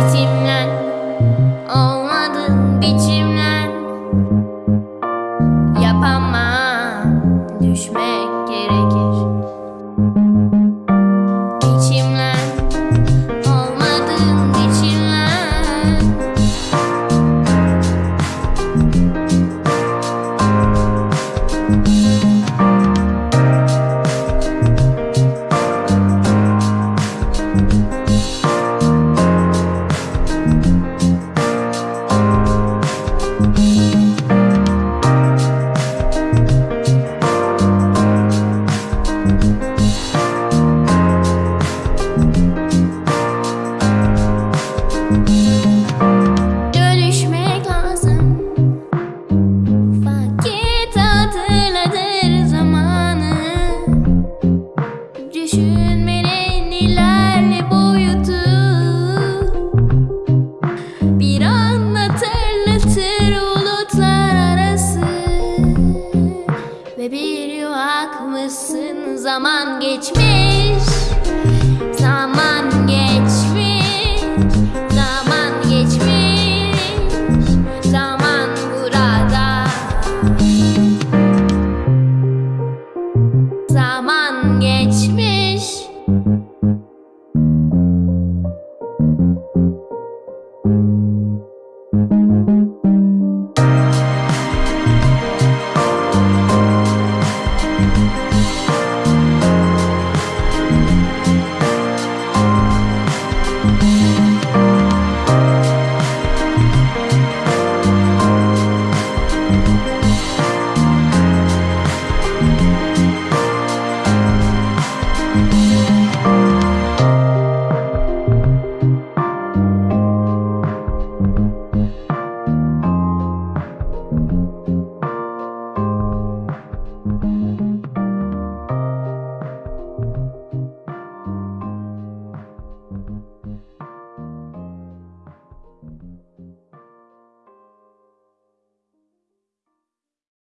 ritimlen Olmadı biçimlen. Yapamam Düşmek gerek Zaman geçmiş